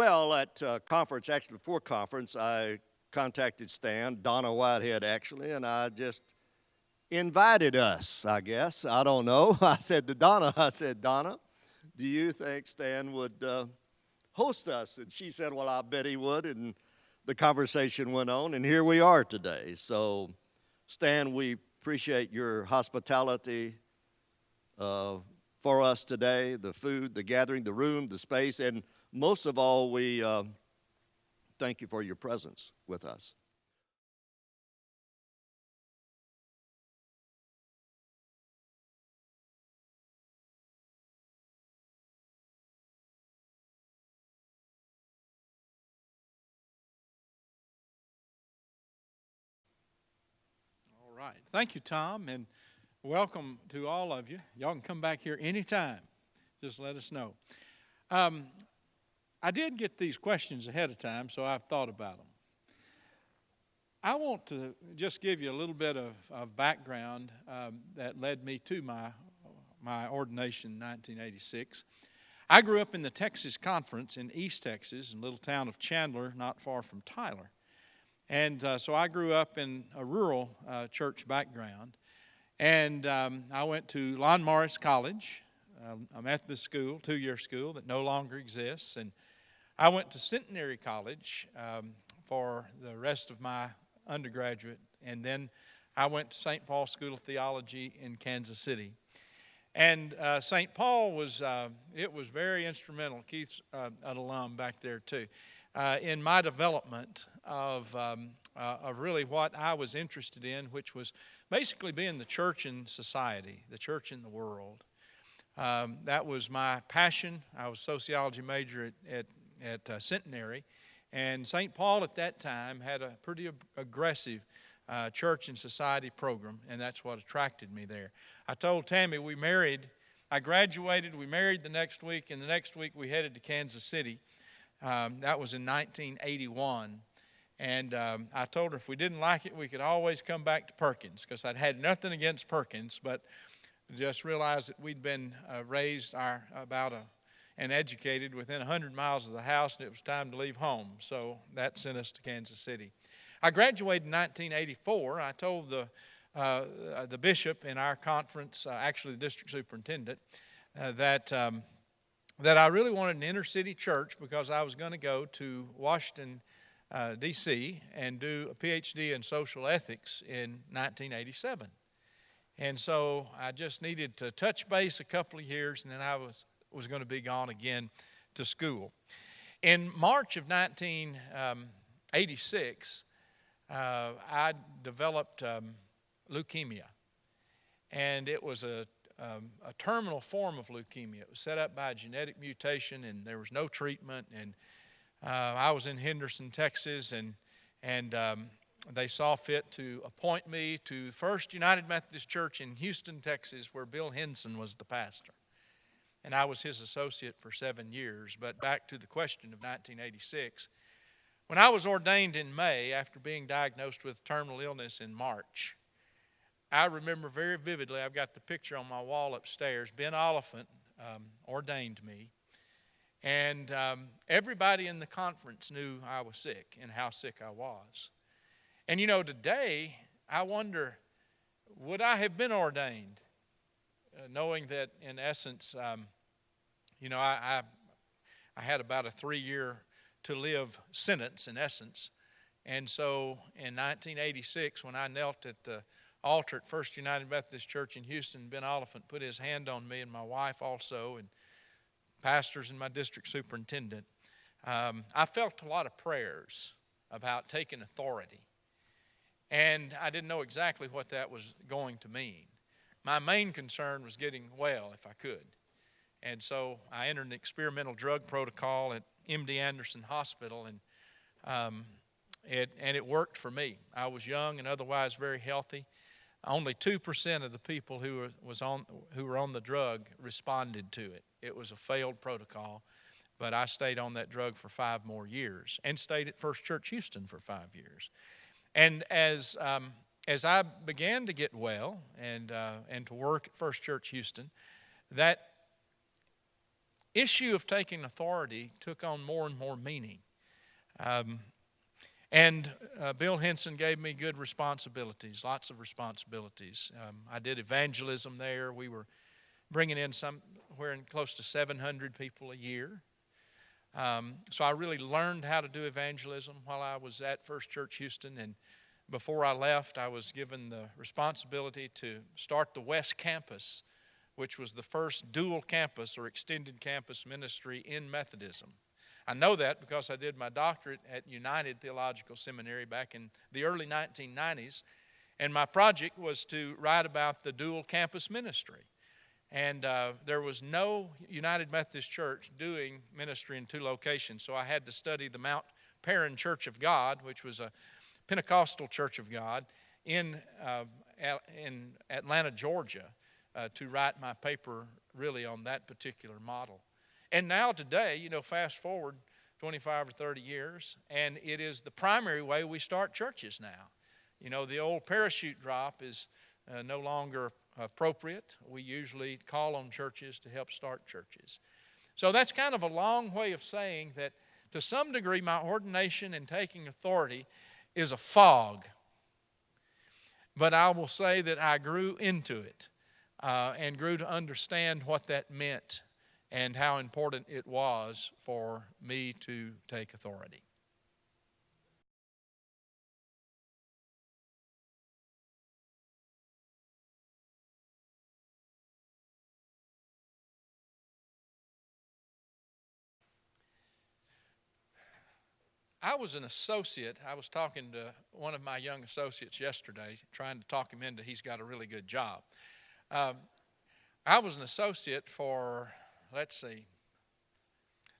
Well, at uh, conference, actually before conference, I contacted Stan, Donna Whitehead actually, and I just invited us, I guess. I don't know. I said to Donna, I said, Donna, do you think Stan would uh, host us? And she said, well, I bet he would. And the conversation went on, and here we are today. So, Stan, we appreciate your hospitality uh, for us today the food, the gathering, the room, the space, and most of all, we uh, thank you for your presence with us. All right. Thank you, Tom, and welcome to all of you. Y'all can come back here anytime. Just let us know. Um, I did get these questions ahead of time, so I've thought about them. I want to just give you a little bit of, of background um, that led me to my, my ordination in 1986. I grew up in the Texas Conference in East Texas, in little town of Chandler, not far from Tyler. And uh, so I grew up in a rural uh, church background. And um, I went to Lon Morris College, uh, a Methodist school, two year school that no longer exists. And I went to Centenary College um, for the rest of my undergraduate, and then I went to St. Paul School of Theology in Kansas City. And uh, St. Paul was, uh, it was very instrumental. Keith's uh, an alum back there too, uh, in my development of, um, uh, of really what I was interested in, which was basically being the church in society, the church in the world. Um, that was my passion. I was sociology major at, at at uh, Centenary. And St. Paul at that time had a pretty ag- aggressive uh, church and society program, and that's what attracted me there. I told Tammy we married, I graduated, we married the next week, and the next week we headed to Kansas City. Um, that was in 1981. And um, I told her if we didn't like it, we could always come back to Perkins because I'd had nothing against Perkins, but just realized that we'd been uh, raised our, about a and educated within 100 miles of the house, and it was time to leave home. So that sent us to Kansas City. I graduated in 1984. I told the, uh, the bishop in our conference, uh, actually the district superintendent, uh, that, um, that I really wanted an inner city church because I was going to go to Washington, uh, D.C., and do a PhD in social ethics in 1987. And so I just needed to touch base a couple of years, and then I was was going to be gone again to school. In March of 1986, um, uh, I developed um, leukemia, and it was a, um, a terminal form of leukemia. It was set up by a genetic mutation, and there was no treatment. And uh, I was in Henderson, Texas, and and um, they saw fit to appoint me to First United Methodist Church in Houston, Texas, where Bill Hinson was the pastor and I was his associate for seven years. But back to the question of 1986. When I was ordained in May after being diagnosed with terminal illness in March, I remember very vividly, I've got the picture on my wall upstairs. Ben Oliphint um, ordained me. And um, everybody in the conference knew I was sick and how sick I was. And you know, today, I wonder would I have been ordained knowing that in essence, um, you know, I, I, I had about a three year to live sentence in essence. And so in 1986, when I knelt at the altar at First United Methodist Church in Houston, Ben Oliphint put his hand on me and my wife also, and pastors and my district superintendent. Um, I felt a lot of prayers about taking authority. And I didn't know exactly what that was going to mean my main concern was getting well if I could. And so I entered an experimental drug protocol at MD Anderson Hospital, and um, it, and it worked for me. I was young and otherwise very healthy. Only 2% of the people who were, was on, who were on the drug responded to it. It was a failed protocol, but I stayed on that drug for five more years and stayed at First Church Houston for five years. And as um, as I began to get well and, uh, and to work at First Church Houston, that issue of taking authority took on more and more meaning. Um, and uh, Bill Hinson gave me good responsibilities, lots of responsibilities. Um, I did evangelism there. We were bringing in somewhere in close to 700 people a year. Um, so I really learned how to do evangelism while I was at First Church Houston. And before I left, I was given the responsibility to start the West Campus, which was the first dual campus or extended campus ministry in Methodism. I know that because I did my doctorate at United Theological Seminary back in the early 1990s. And my project was to write about the dual campus ministry. And uh, there was no United Methodist Church doing ministry in two locations, so I had to study the Mount Paran Church of God, which was a Pentecostal Church of God in, uh, in Atlanta, Georgia, uh, to write my paper really on that particular model. And now, today, you know, fast forward 25 or 30 years, and it is the primary way we start churches now. You know, the old parachute drop is uh, no longer appropriate. We usually call on churches to help start churches. So that's kind of a long way of saying that to some degree, my ordination and taking authority is a fog. But I will say that I grew into it uh, and grew to understand what that meant and how important it was for me to take authority. I was an associate. I was talking to one of my young associates yesterday, trying to talk him into he's got a really good job. Um, I was an associate for, let's see,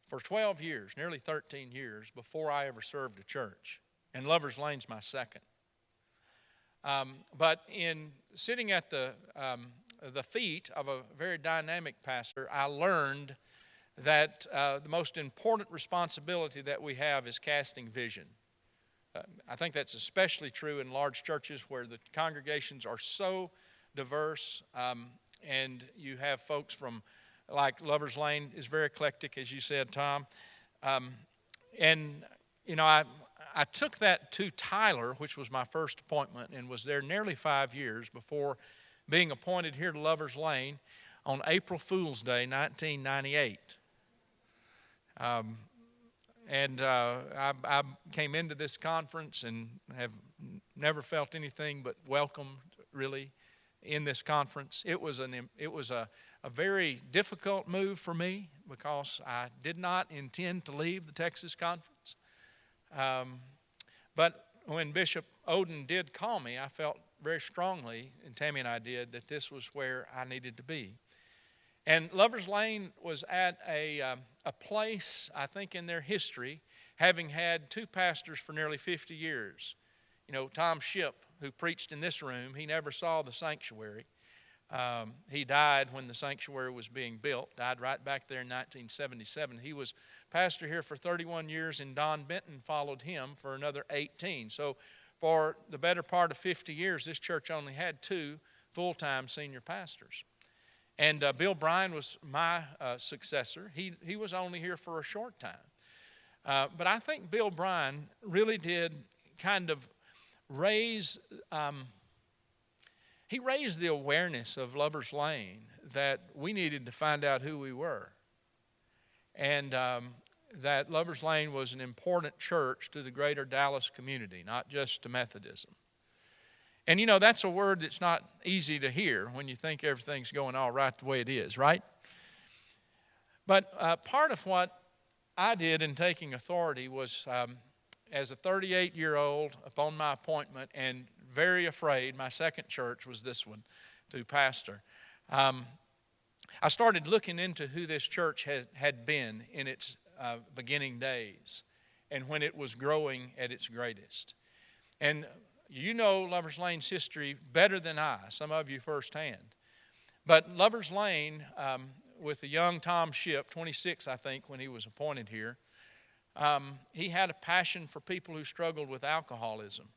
for 12 years, nearly 13 years, before I ever served a church. And Lover's Lane's my second. Um, but in sitting at the, um, the feet of a very dynamic pastor, I learned that uh, the most important responsibility that we have is casting vision. Uh, I think that's especially true in large churches where the congregations are so diverse, um, and you have folks from, like Lover's Lane is very eclectic, as you said, Tom. Um, and, you know, I, I took that to Tyler, which was my first appointment, and was there nearly five years before being appointed here to Lover's Lane on April Fool's Day, 1998. Um, and uh, I, I, came into this conference and have never felt anything but welcomed, really, in this conference. It was, an, it was a, a very difficult move for me because I did not intend to leave the Texas conference. Um, but when Bishop Oden did call me, I felt very strongly, and Tammy and I did, that this was where I needed to be. And Lover's Lane was at a, um, a place, I think, in their history, having had two pastors for nearly 50 years. You know, Tom Shipp, who preached in this room, he never saw the sanctuary. Um, he died when the sanctuary was being built, died right back there in 1977. He was pastor here for 31 years, and Don Benton followed him for another 18. So, for the better part of 50 years, this church only had two full time senior pastors. And uh, Bill Bryan was my uh, successor. He, he was only here for a short time. Uh, but I think Bill Bryan really did kind of raise, um, he raised the awareness of Lover's Lane that we needed to find out who we were. And um, that Lover's Lane was an important church to the greater Dallas community, not just to Methodism. And you know, that's a word that's not easy to hear when you think everything's going all right the way it is, right? But uh, part of what I did in taking authority was um, as a 38 year old upon my appointment and very afraid, my second church was this one to pastor. Um, I started looking into who this church had, had been in its uh, beginning days and when it was growing at its greatest. And you know Lover's Lane's history better than I, some of you firsthand. But Lover's Lane, um, with the young Tom Shipp, 26, I think, when he was appointed here, um, he had a passion for people who struggled with alcoholism.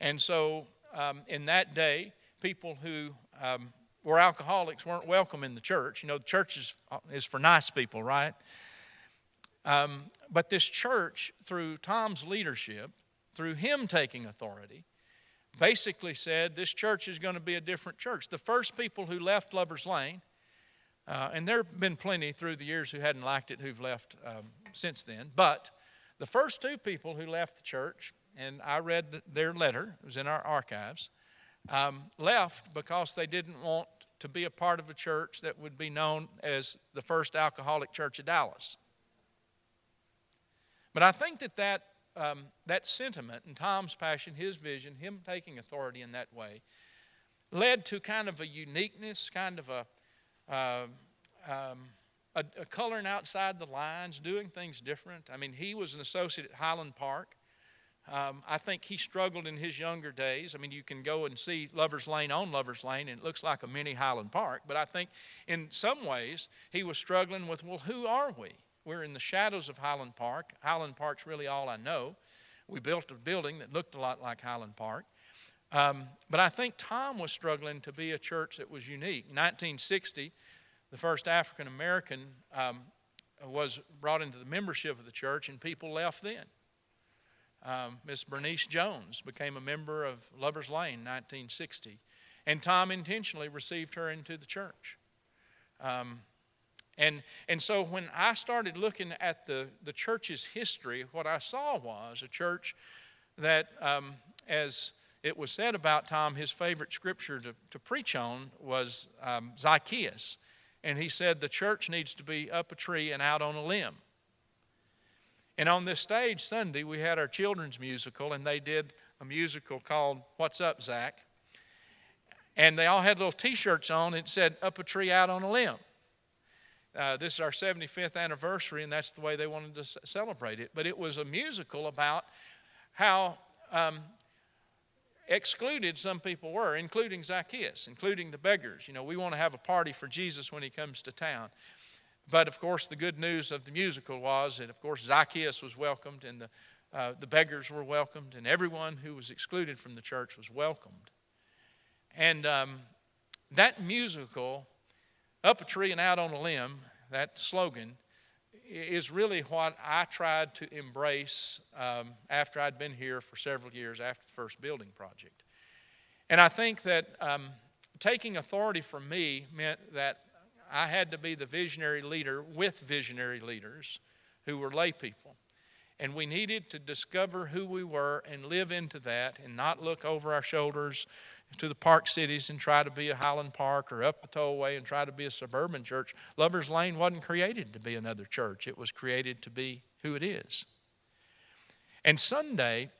And so, um, in that day, people who um, where alcoholics weren't welcome in the church. You know, the church is, is for nice people, right? Um, but this church, through Tom's leadership, through him taking authority, basically said this church is going to be a different church. The first people who left Lover's Lane, uh, and there have been plenty through the years who hadn't liked it who've left um, since then, but the first two people who left the church, and I read their letter, it was in our archives, um, left because they didn't want to be a part of a church that would be known as the first alcoholic church of Dallas. But I think that that, um, that sentiment and Tom's passion, his vision, him taking authority in that way, led to kind of a uniqueness, kind of a, uh, um, a, a coloring outside the lines, doing things different. I mean, he was an associate at Highland Park. Um, I think he struggled in his younger days. I mean, you can go and see Lover's Lane on Lover's Lane, and it looks like a mini Highland Park. But I think in some ways he was struggling with, well, who are we? We're in the shadows of Highland Park. Highland Park's really all I know. We built a building that looked a lot like Highland Park. Um, but I think Tom was struggling to be a church that was unique. In 1960, the first African American um, was brought into the membership of the church, and people left then. Um, Miss Bernice Jones became a member of Lover's Lane in 1960, and Tom intentionally received her into the church. Um, and, and so when I started looking at the, the church's history, what I saw was a church that, um, as it was said about Tom, his favorite scripture to, to preach on was um, Zacchaeus. And he said, The church needs to be up a tree and out on a limb. And on this stage Sunday, we had our children's musical, and they did a musical called What's Up, Zach? And they all had little t shirts on, it said, Up a tree, out on a limb. Uh, this is our 75th anniversary, and that's the way they wanted to celebrate it. But it was a musical about how um, excluded some people were, including Zacchaeus, including the beggars. You know, we want to have a party for Jesus when he comes to town. But of course, the good news of the musical was that, of course, Zacchaeus was welcomed and the, uh, the beggars were welcomed, and everyone who was excluded from the church was welcomed. And um, that musical, Up a Tree and Out on a Limb, that slogan, is really what I tried to embrace um, after I'd been here for several years after the first building project. And I think that um, taking authority from me meant that I had to be the visionary leader with visionary leaders who were lay people. And we needed to discover who we were and live into that and not look over our shoulders to the park cities and try to be a Highland Park or up the tollway and try to be a suburban church. Lover's Lane wasn't created to be another church, it was created to be who it is. And Sunday,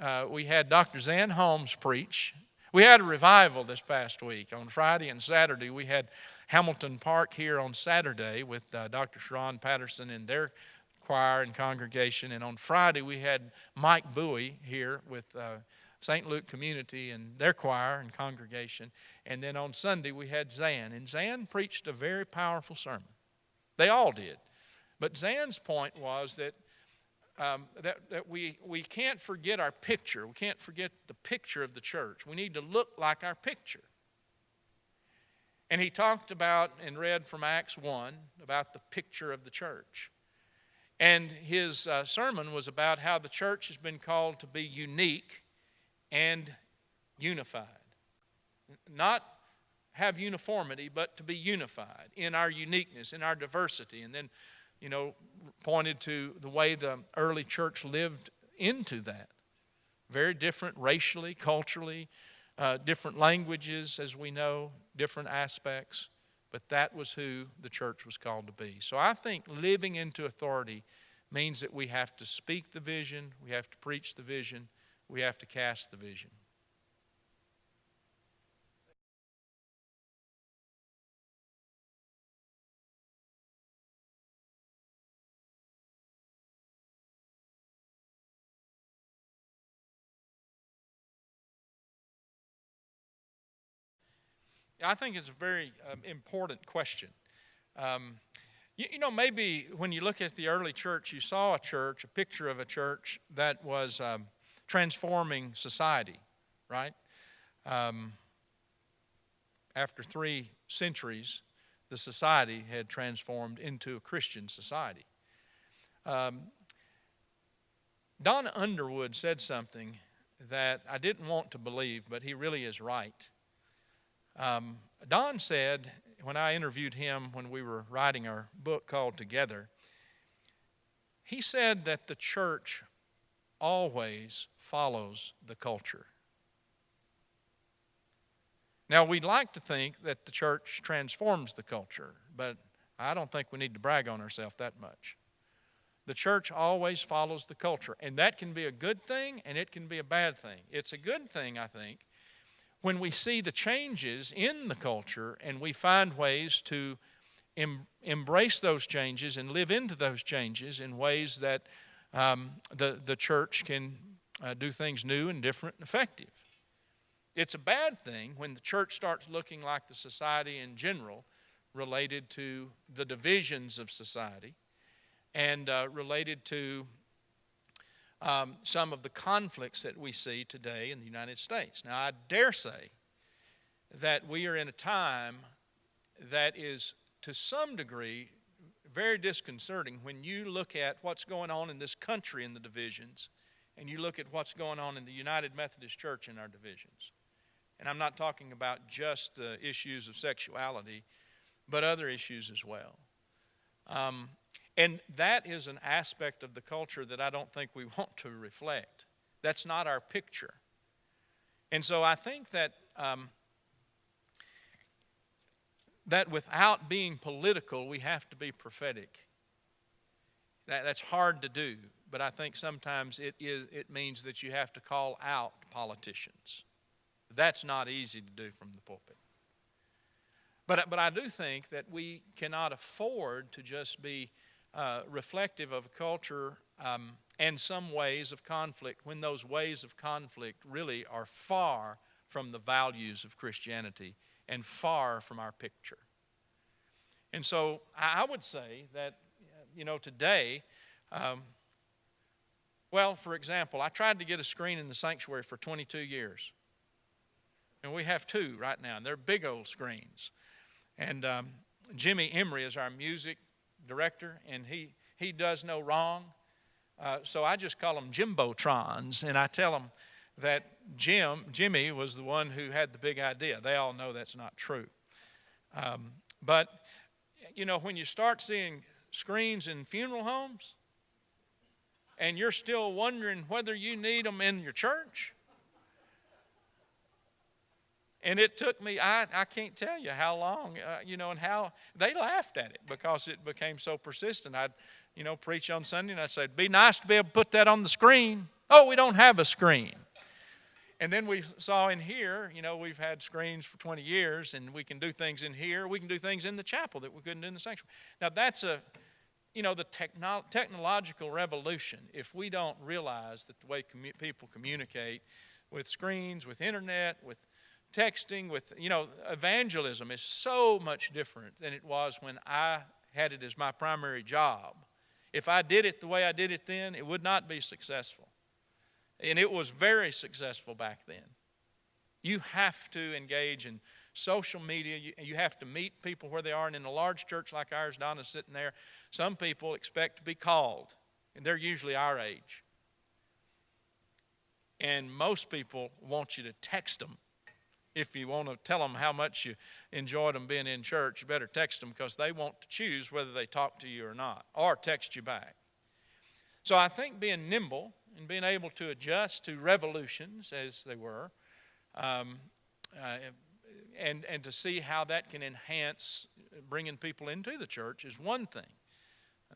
uh, we had Dr. Zan Holmes preach. We had a revival this past week. On Friday and Saturday, we had Hamilton Park here on Saturday with uh, Dr. Sharon Patterson and their choir and congregation. And on Friday, we had Mike Bowie here with uh, St. Luke Community and their choir and congregation. And then on Sunday, we had Zan. And Zan preached a very powerful sermon. They all did. But Zan's point was that, um, that, that we, we can't forget our picture. We can't forget the picture of the church. We need to look like our picture. And he talked about and read from Acts 1 about the picture of the church. And his uh, sermon was about how the church has been called to be unique and unified. Not have uniformity, but to be unified in our uniqueness, in our diversity. And then, you know, pointed to the way the early church lived into that. Very different racially, culturally, uh, different languages, as we know, different aspects, but that was who the church was called to be. So I think living into authority means that we have to speak the vision, we have to preach the vision, we have to cast the vision. I think it's a very um, important question. Um, you, you, know, maybe when you look at the early church, you saw a church, a picture of a church that was um, transforming society, right? Um, after three centuries, the society had transformed into a Christian society. Um, Don Underwood said something that I didn't want to believe, but he really is right. Um, Don said, when I interviewed him when we were writing our book called Together, he said that the church always follows the culture. Now, we'd like to think that the church transforms the culture, but I don't think we need to brag on ourselves that much. The church always follows the culture, and that can be a good thing and it can be a bad thing. It's a good thing, I think, when we see the changes in the culture and we find ways to em- embrace those changes and live into those changes in ways that um, the, the church can uh, do things new and different and effective. It's a bad thing when the church starts looking like the society in general related to the divisions of society and uh, related to um, some of the conflicts that we see today in the United States. Now, I dare say that we are in a time that is, to some degree, very disconcerting when you look at what's going on in this country in the divisions and you look at what's going on in the United Methodist Church in our divisions. And I'm not talking about just the issues of sexuality, but other issues as well. Um, and that is an aspect of the culture that I don't think we want to reflect. That's not our picture. And so I think that um, that without being political, we have to be prophetic. That, that's hard to do, but I think sometimes it, is, it means that you have to call out politicians. That's not easy to do from the pulpit. But, but I do think that we cannot afford to just be uh, reflective of a culture um, and some ways of conflict when those ways of conflict really are far from the values of Christianity and far from our picture. And so I would say that, you know, today, um, well, for example, I tried to get a screen in the sanctuary for 22 years. And we have two right now, and they're big old screens. And um, Jimmy Emery is our music director, and he, he does no wrong. Uh, so I just call them Jimbotrons, and I tell them that Jim, Jimmy was the one who had the big idea. They all know that's not true. Um, but, you know, when you start seeing screens in funeral homes, and you're still wondering whether you need them in your church, and it took me, I, I can't tell you how long, uh, you know, and how they laughed at it because it became so persistent. I'd, you know, preach on Sunday and I'd say, be nice to be able to put that on the screen. Oh, we don't have a screen. And then we saw in here, you know, we've had screens for 20 years and we can do things in here. We can do things in the chapel that we couldn't do in the sanctuary. Now, that's a, you know, the techno- technological revolution. If we don't realize that the way commu- people communicate with screens, with internet, with texting, with, you know, evangelism is so much different than it was when I had it as my primary job. If I did it the way I did it then, it would not be successful. And it was very successful back then. You have to engage in social media. You, you, have to meet people where they are. And in a large church like ours, Donna's sitting there, some people expect to be called, and they're usually our age. And most people want you to text them if you want to tell them how much you enjoyed them being in church, you better text them because they want to choose whether they talk to you or not, or text you back. So I think being nimble and being able to adjust to revolutions as they were, um, uh, and, and to see how that can enhance bringing people into the church is one thing.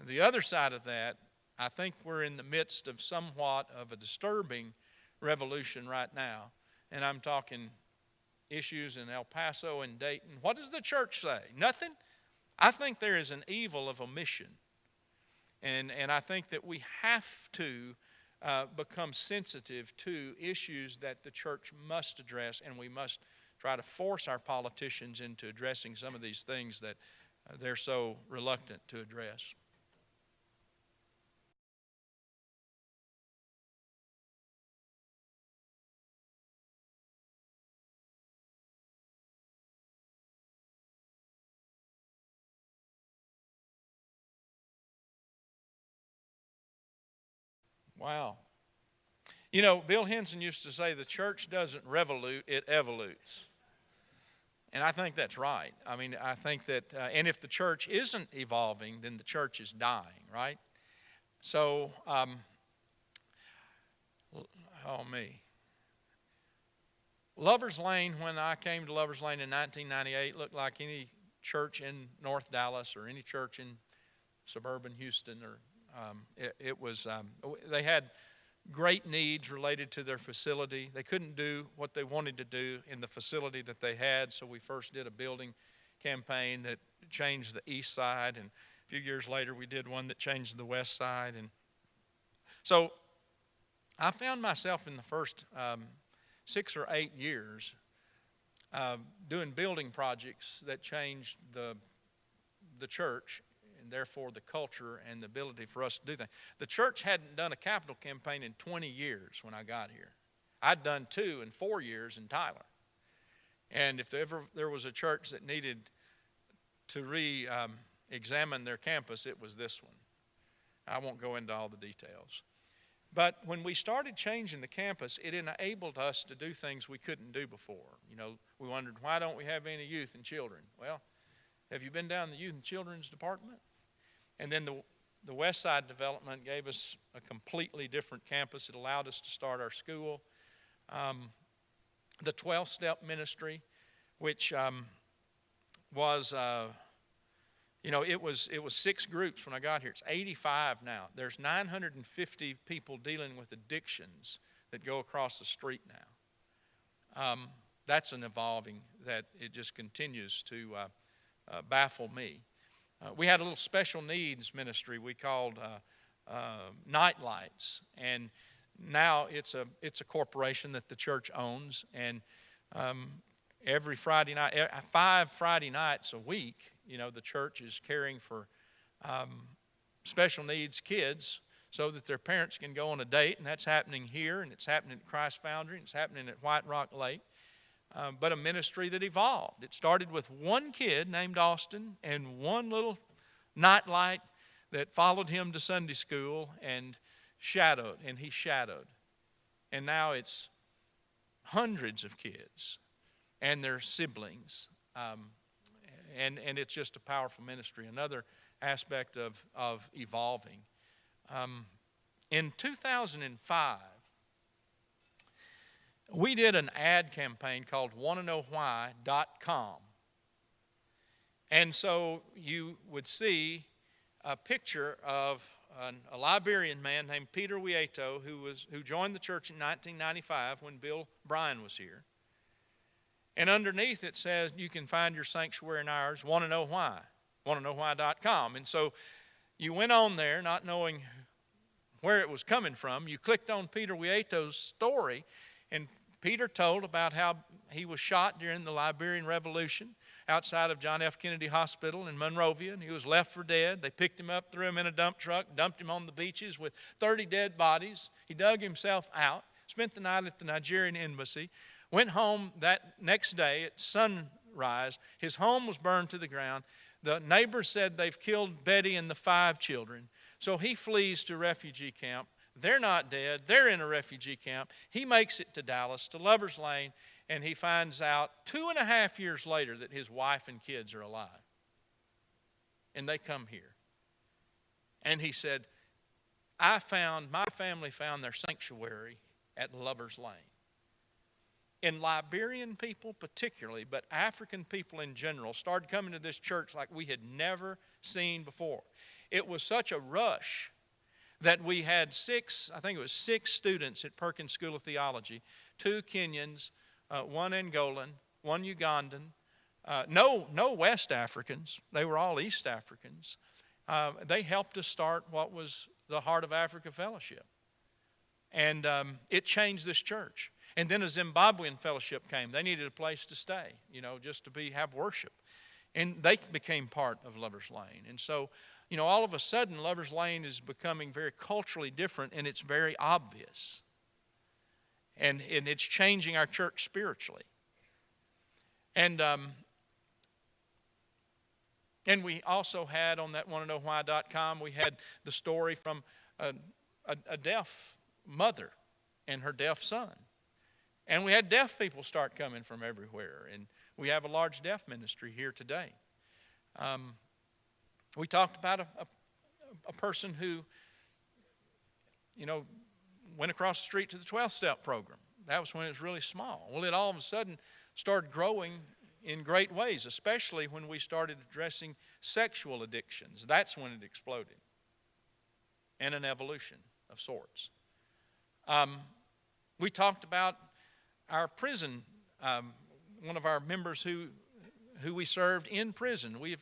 The other side of that, I think we're in the midst of somewhat of a disturbing revolution right now. And I'm talking issues in El Paso and Dayton. What does the church say? Nothing? I think there is an evil of omission. And, and I think that we have to uh, become sensitive to issues that the church must address, and we must try to force our politicians into addressing some of these things that uh, they're so reluctant to address. Wow. You know, Bill Hinson used to say the church doesn't revolute, it evolutes. And I think that's right. I mean, I think that, uh, and if the church isn't evolving, then the church is dying, right? So, um, oh, me. Lover's Lane, when I came to Lover's Lane in 1998, looked like any church in North Dallas or any church in suburban Houston. Or um, it, it, was um, they had great needs related to their facility. They couldn't do what they wanted to do in the facility that they had, so we first did a building campaign that changed the east side, and a few years later we did one that changed the west side, and so I found myself in the first um, six or eight years uh, doing building projects that changed the, the church therefore the culture and the ability for us to do things. The church hadn't done a capital campaign in 20 years when I got here. I'd done two in four years in Tyler. And if ever there was a church that needed to re um, examine their campus, it was this one. I won't go into all the details. But when we started changing the campus, it enabled us to do things we couldn't do before. You know, we wondered, why don't we have any youth and children? Well, have you been down the youth and children's department? And then the, the West Side development gave us a completely different campus. It allowed us to start our school. Um, the 12 step ministry, which um, was. Uh, you know, it was, it was six groups when I got here. It's 85 now. There's 950 people dealing with addictions that go across the street now. Um, that's an evolving that it just continues to uh, uh, baffle me. Uh, we had a little special needs ministry we called uh, uh, Nightlights, and now it's a it's a corporation that the church owns, and um, every Friday night, five Friday nights a week, you know, the church is caring for um, special needs kids so that their parents can go on a date, and that's happening here, and it's happening at Christ Foundry, and it's happening at White Rock Lake. Um, but a ministry that evolved. It started with one kid named Austin and one little nightlight that followed him to Sunday school and shadowed, and he shadowed. And now it's hundreds of kids and their siblings um, and, and it's just a powerful ministry. Another aspect of, of evolving. Um, in 2005, we did an ad campaign called wannaknowwhy.com. And so you would see a picture of an, a Liberian man named Peter Wieto who, was, who joined the church in 1995 when Bill Bryan was here. And underneath it says you can find your sanctuary and ours. Want to know why? Want to know why.com. And so you went on there not knowing where it was coming from. You clicked on Peter Wieto's story, and Peter told about how he was shot during the Liberian Revolution outside of John F. Kennedy Hospital in Monrovia, and he was left for dead. They picked him up, threw him in a dump truck, dumped him on the beaches with 30 dead bodies. He dug himself out, spent the night at the Nigerian embassy, Went home that next day at sunrise. His home was burned to the ground. The neighbors said they've killed Betty and the five children. So he flees to refugee camp. They're not dead. They're in a refugee camp. He makes it to Dallas, to Lover's Lane, and he finds out two and a half years later that his wife and kids are alive. And they come here. And he said, I found, my family found their sanctuary at Lover's Lane in Liberian people particularly, but African people in general, started coming to this church like we had never seen before. It was such a rush that we had six, I think it was six students at Perkins School of Theology, two Kenyans, uh, one Angolan, one Ugandan, uh, no, no West Africans. They were all East Africans. Uh, they helped us start what was the Heart of Africa Fellowship. And um, it changed this church. And then a Zimbabwean fellowship came. They needed a place to stay, you know, just to be have worship. And they became part of Lover's Lane. And so, you know, all of a sudden, Lover's Lane is becoming very culturally different and it's very obvious. And, and it's changing our church spiritually. And, um, and we also had on that wanna know why.com, we had the story from a a, a deaf mother and her deaf son. And we had deaf people start coming from everywhere. And we have a large deaf ministry here today. Um, we talked about a, a, a person who, you know, went across the street to the 12 step program. That was when it was really small. Well, it all of a sudden started growing in great ways, especially when we started addressing sexual addictions. That's when it exploded and an evolution of sorts. Um, we talked about our prison, um, one of our members who, who we served in prison. We've,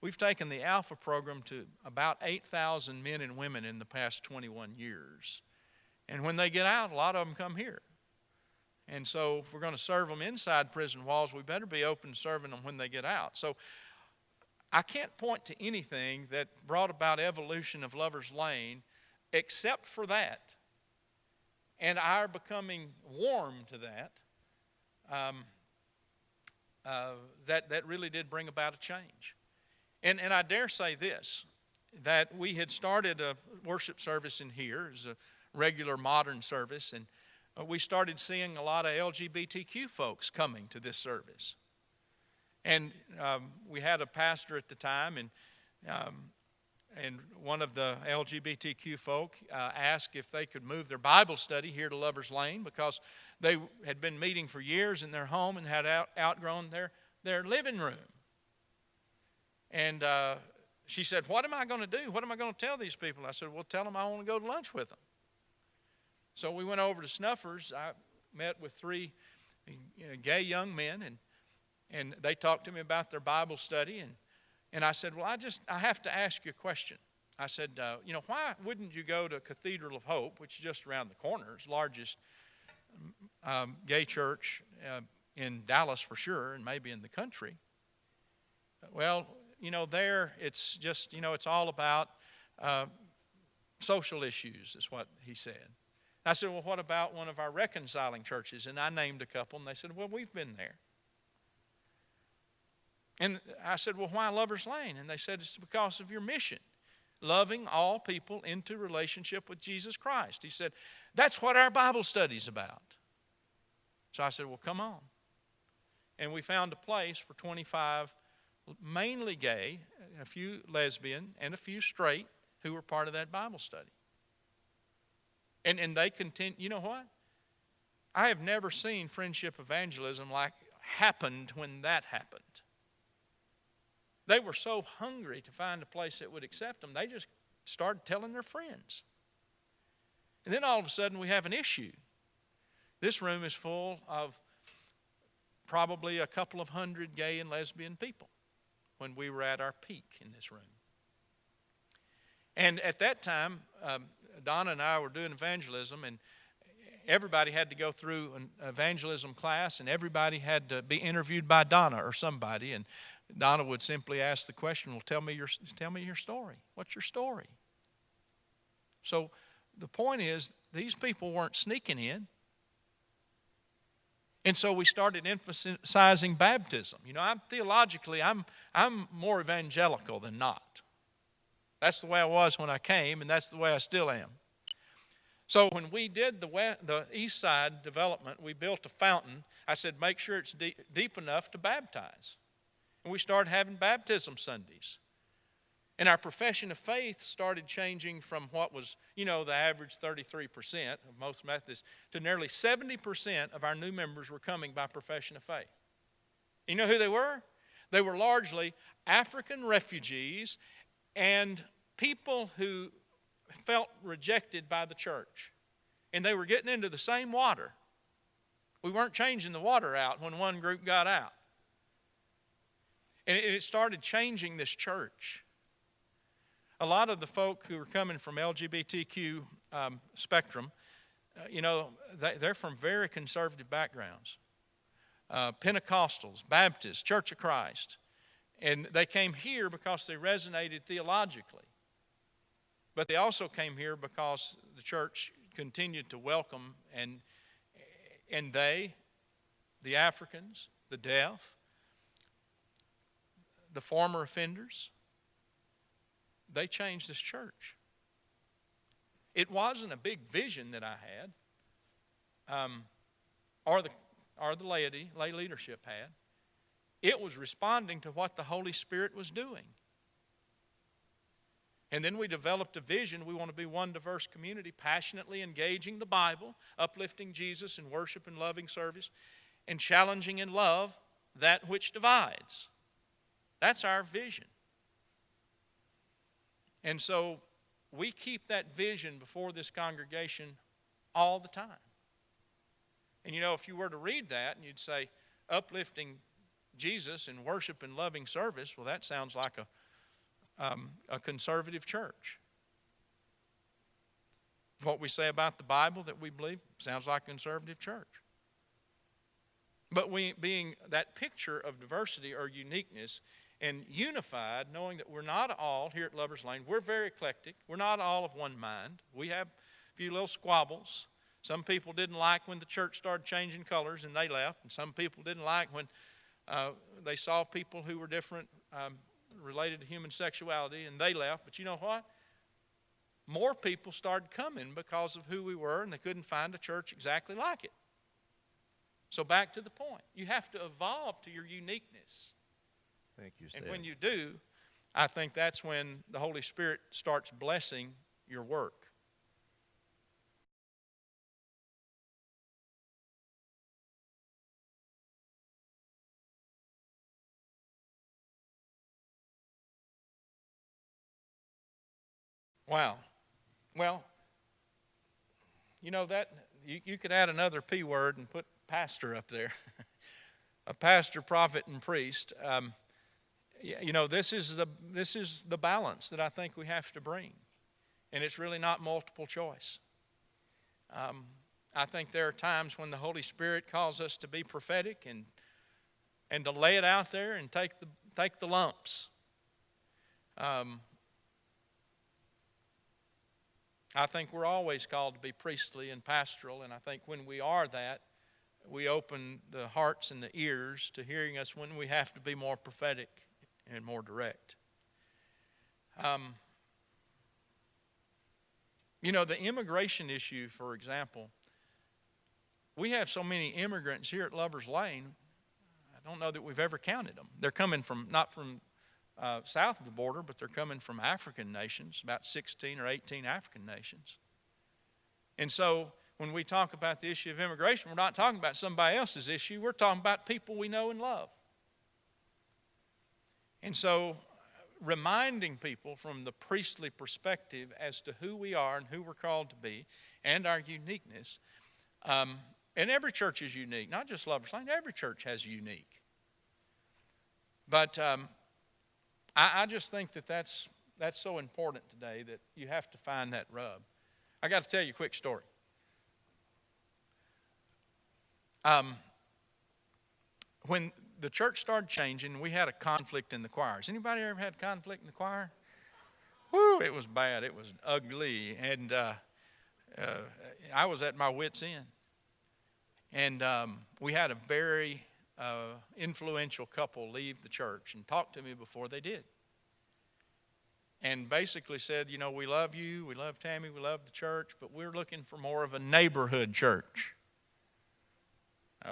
we've taken the Alpha program to about 8,000 men and women in the past 21 years. And when they get out, a lot of them come here. And so, if we're going to serve them inside prison walls, we better be open to serving them when they get out. So, I can't point to anything that brought about evolution of Lover's Lane except for that and our becoming warm to that. Um, uh, that, that really did bring about a change. And, and I dare say this that we had started a worship service in here as a regular modern service, and uh, we started seeing a lot of LGBTQ folks coming to this service. And um, we had a pastor at the time, and um, and one of the LGBTQ folk uh, asked if they could move their Bible study here to Lover's Lane because they had been meeting for years in their home and had out, outgrown their, their living room. And uh, she said, What am I going to do? What am I going to tell these people? I said, Well, tell them I want to go to lunch with them. So we went over to Snuffers. I met with three gay young men, and, and they talked to me about their Bible study. And, and I said, Well, I just I have to ask you a question. I said, uh, You know, why wouldn't you go to Cathedral of Hope, which is just around the corner, it's largest um, gay church uh, in Dallas for sure, and maybe in the country? Well, you know, there it's just, you know, it's all about uh, social issues, is what he said. I said, Well, what about one of our reconciling churches? And I named a couple, and they said, Well, we've been there. And I said, Well, why Lover's Lane? And they said, It's because of your mission, loving all people into relationship with Jesus Christ. He said, That's what our Bible study's about. So I said, Well, come on. And we found a place for 25 mainly gay, a few lesbian, and a few straight who were part of that Bible study. And, and they continue, you know what? I have never seen friendship evangelism like happened when that happened. They were so hungry to find a place that would accept them, they just started telling their friends. And then all of a sudden, we have an issue. This room is full of probably a couple of hundred gay and lesbian people when we were at our peak in this room. And at that time, um, Donna and I were doing evangelism, and everybody had to go through an evangelism class, and everybody had to be interviewed by Donna or somebody. And Donna would simply ask the question, Well, tell me your, tell me your story. What's your story? So the point is, these people weren't sneaking in. And so we started emphasizing baptism. You know, I'm theologically, I'm, I'm more evangelical than not. That's the way I was when I came, and that's the way I still am. So when we did the, west, the east side development, we built a fountain. I said, make sure it's deep, deep enough to baptize. And we started having baptism Sundays. And our profession of faith started changing from what was, you know, the average 33% of most Methodists to nearly 70% of our new members were coming by profession of faith. You know who they were? They were largely African refugees and people who felt rejected by the church. And they were getting into the same water. We weren't changing the water out when one group got out. And it started changing this church. A lot of the folk who are coming from LGBTQ um, spectrum, uh, you know, they, are from very conservative backgrounds. Uh, Pentecostals, Baptists, Church of Christ. And they came here because they resonated theologically. But they also came here because the church continued to welcome and and they, the Africans, the deaf, the former offenders, they changed this church. It wasn't a big vision that I had, um, or the or the laity, lay leadership had. It was responding to what the Holy Spirit was doing. And then we developed a vision. We want to be one diverse community, passionately engaging the Bible, uplifting Jesus in worship and loving service, and challenging in love that which divides. That's our vision. And so we keep that vision before this congregation all the time. And you know, if you were to read that and you'd say, uplifting Jesus in worship and loving service, well, that sounds like a, um, a conservative church. What we say about the Bible that we believe sounds like a conservative church. But we, being that picture of diversity or uniqueness and unified, knowing that we're not all here at Lover's Lane, we're very eclectic. We're not all of one mind. We have a few little squabbles. Some people didn't like when the church started changing colors and they left, and some people didn't like when uh, they saw people who were different um, related to human sexuality and they left. But you know what? More people started coming because of who we were, and they couldn't find a church exactly like it. So, back to the point you have to evolve to your uniqueness. Thank you, And when you do, I think that's when the Holy Spirit starts blessing your work. Wow. Well, you know that you, you could add another P word and put pastor up there. a pastor, prophet, and priest. Um, you know, this is the this is the balance that I think we have to bring, and it's really not multiple choice. Um, I think there are times when the Holy Spirit calls us to be prophetic and and to lay it out there and take the take the lumps. Um, I think we're always called to be priestly and pastoral, and I think when we are that, we open the hearts and the ears to hearing us when we have to be more prophetic and more direct. Um, you know, the immigration issue, for example, we have so many immigrants here at Lover's Lane, I don't know that we've ever counted them. They're coming from, not from uh, south of the border, but they're coming from African nations, about 16 or 18 African nations. And so when we talk about the issue of immigration, we're not talking about somebody else's issue, we're talking about people we know and love. And so reminding people from the priestly perspective as to who we are and who we're called to be and our uniqueness. Um, and every church is unique, not just Lover's Lane, every church has unique. But um, I, I just think that that's, that's so important today that you have to find that rub. I got to tell you a quick story. Um, when the church started changing, we had a conflict in the choirs. Anybody ever had conflict in the choir? Whoo, it was bad. It was ugly. And uh, uh, I was at my wits' end. And um, we had a very uh, influential couple leave the church and talk to me before they did. And basically said, you know, we love you, we love Tammy, we love the church, but we're looking for more of a neighborhood church.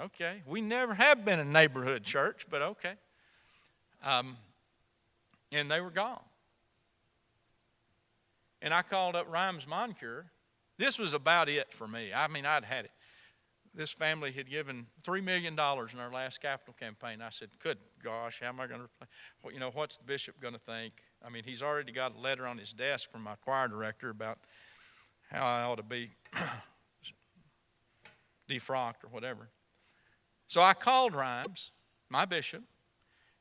Okay, we never have been a neighborhood church, but okay. Um, and they were gone. And I called up Rhymes Moncure. This was about it for me. I mean, I'd had it this family had given $3 million in our last capital campaign. I said, good gosh, how am I going to, well, you know, what's the bishop going to think? I mean, he's already got a letter on his desk from my choir director about how I ought to be defrocked or whatever. So I called Rhymes, my bishop,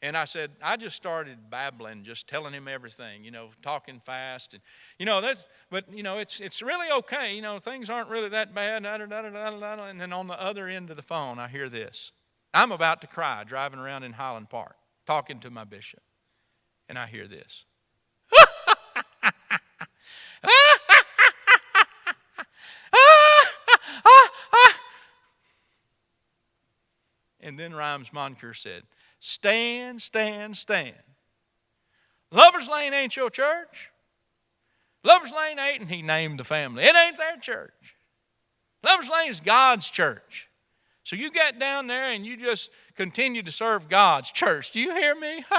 and I said, I just started babbling, just telling him everything, you know, talking fast. And, you know, that's, but, you know, it's, it's really okay. You know, things aren't really that bad. Da, da, da, and then on the other end of the phone, I hear this. I'm about to cry driving around in Highland Park, talking to my bishop. And I hear this. And then Rhymes Moncure said, Stand, stand, stand. Lover's Lane ain't your church. Lover's Lane ain't, and he named the family. It ain't their church. Lover's Lane is God's church. So you get down there and you just continue to serve God's church. Do you hear me?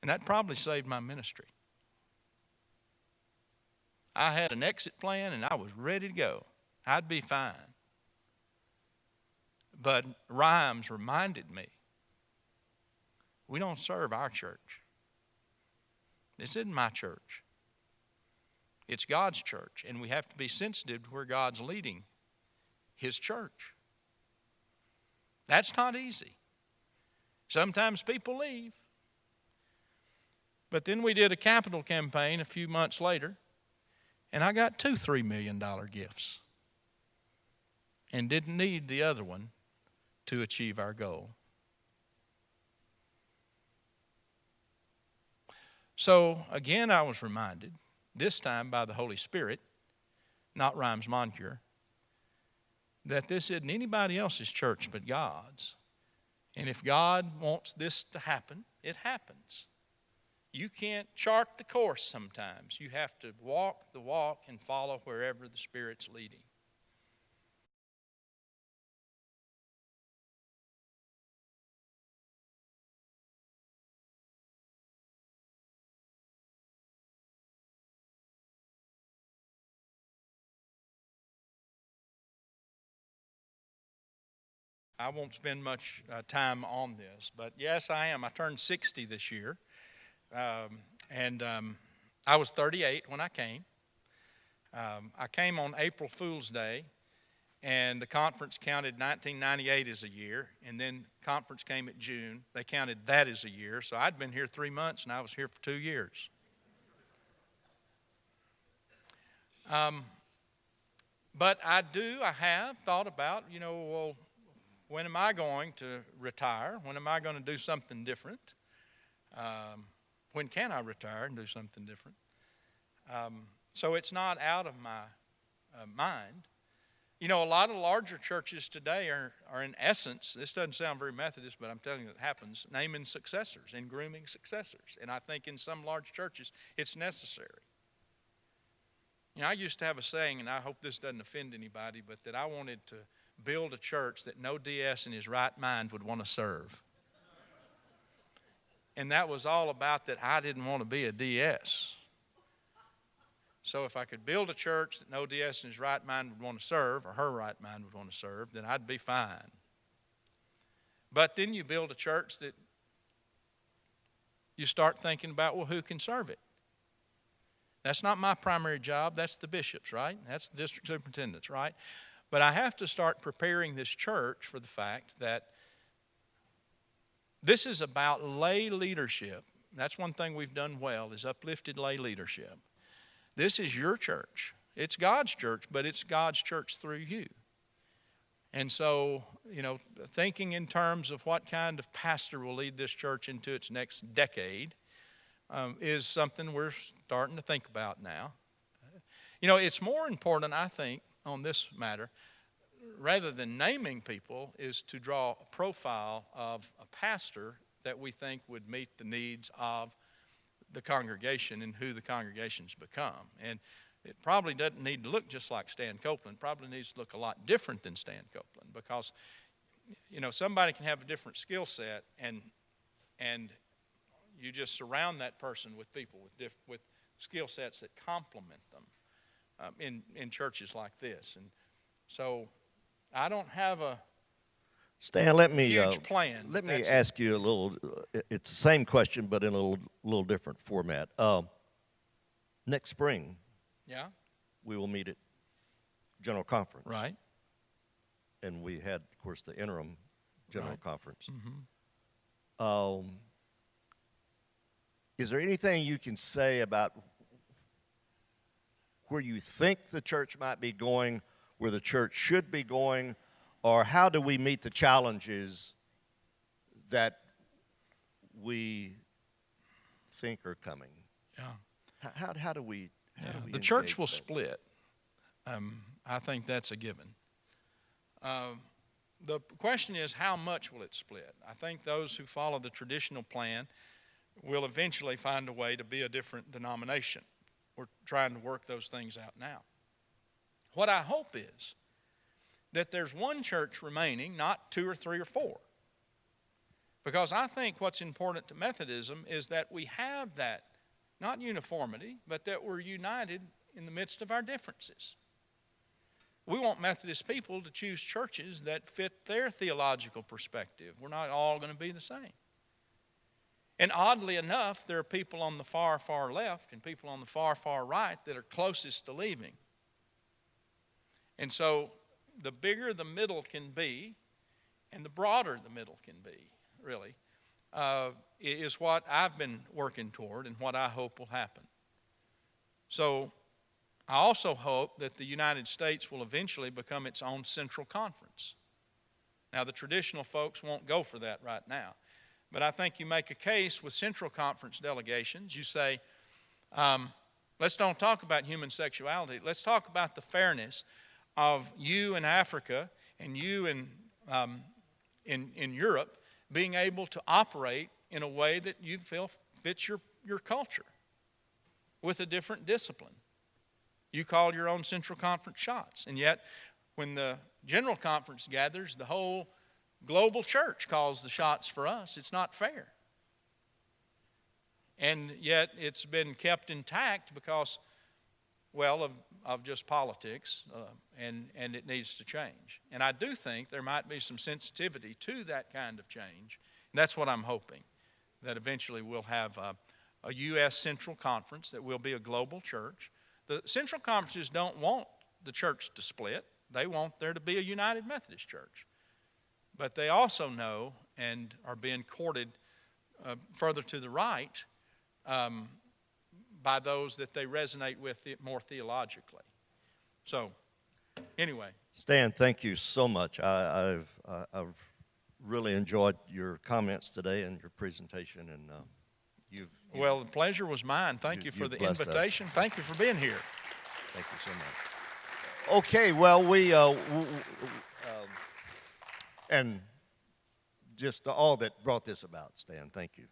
and that probably saved my ministry. I had an exit plan and I was ready to go. I'd be fine. But Rhymes reminded me we don't serve our church. This isn't my church. It's God's church, and we have to be sensitive to where God's leading His church. That's not easy. Sometimes people leave. But then we did a capital campaign a few months later, and I got two $3 million gifts and didn't need the other one to achieve our goal. So again, I was reminded, this time by the Holy Spirit, not Rhymes Moncure, that this isn't anybody else's church but God's. And if God wants this to happen, it happens. You can't chart the course sometimes. You have to walk the walk and follow wherever the Spirit's leading. I won't spend much uh, time on this, but yes, I am. I turned 60 this year, um, and um, I was 38 when I came. Um, I came on April Fool's Day, and the conference counted 1998 as a year, and then conference came at June. They counted that as a year, so I'd been here three months, and I was here for two years. Um, but I do, I have thought about, you know, well, when am I going to retire? When am I going to do something different? Um, when can I retire and do something different? Um, so it's not out of my uh, mind. You know, a lot of larger churches today are, are, in essence, this doesn't sound very Methodist, but I'm telling you it happens, naming successors and grooming successors. And I think in some large churches it's necessary. You know, I used to have a saying, and I hope this doesn't offend anybody, but that I wanted to build a church that no DS in his right mind would want to serve. And that was all about that I didn't want to be a DS. So if I could build a church that no DS in his right mind would want to serve, or her right mind would want to serve, then I'd be fine. But then you build a church that you start thinking about, well, who can serve it? That's not my primary job. That's the bishop's, right? That's the district superintendent's, right? But I have to start preparing this church for the fact that this is about lay leadership. That's one thing we've done well is uplifted lay leadership. This is your church. It's God's church, but it's God's church through you. And so, you know, thinking in terms of what kind of pastor will lead this church into its next decade um, is something we're starting to think about now. You know, it's more important, I think, on this matter, rather than naming people, is to draw a profile of a pastor that we think would meet the needs of the congregation and who the congregation's become. And it probably doesn't need to look just like Stan Copeland. Probably needs to look a lot different than Stan Copeland because, you know, somebody can have a different skill set and and you just surround that person with people with diff, with skill sets that complement them um, in, in churches like this. And so I don't have a Stan, let me huge uh, plan. let me ask you a little. uh, It's the same question, but in a little, little different format. Um, next spring, Yeah, we will meet at general conference, right. And we had, of course, the interim general Right. conference. Mm-hmm. Um, is there anything you can say about where you think the church might be going, where the church should be going, or how do we meet the challenges that we think are coming? Yeah. How, how, how do we? How Yeah, do we the church will that? split. Um, I think that's a given. Um, the question is, how much will it split? I think those who follow the traditional plan will eventually find a way to be a different denomination. We're trying to work those things out now. What I hope is that there's one church remaining, not two or three or four. Because I think what's important to Methodism is that we have that, not uniformity, but that we're united in the midst of our differences. We want Methodist people to choose churches that fit their theological perspective. We're not all going to be the same. And oddly enough, there are people on the far, far left and people on the far, far right that are closest to leaving. And so the bigger the middle can be, and the broader the middle can be, really, uh, is what I've been working toward and what I hope will happen. So I also hope that the United States will eventually become its own central conference. Now, the traditional folks won't go for that right now. But I think you make a case with Central Conference delegations. You say, um, let's don't talk about human sexuality. Let's talk about the fairness of you in Africa and you in, um, in, in Europe being able to operate in a way that you feel fits your, your culture with a different discipline. You call your own Central Conference shots. And yet, when the General Conference gathers, the whole global church calls the shots for us. It's not fair. And yet it's been kept intact because, well, of, of just politics, uh, and, and it needs to change. And I do think there might be some sensitivity to that kind of change. And that's what I'm hoping, that eventually we'll have a, a U.S. Central Conference that will be a global church. The Central Conferences don't want the church to split, they want there to be a United Methodist Church. But they also know and are being courted uh, further to the right um, by those that they resonate with it more theologically. So, anyway, Stan, thank you so much. I, I've, I- I've really enjoyed your comments today and your presentation, and uh, you've, you- well, the pleasure was mine. Thank You- you for the blessed us. invitation. Thank you for being here. thank you so much. Okay, well, we, uh, and just all that brought this about, Stan, thank you.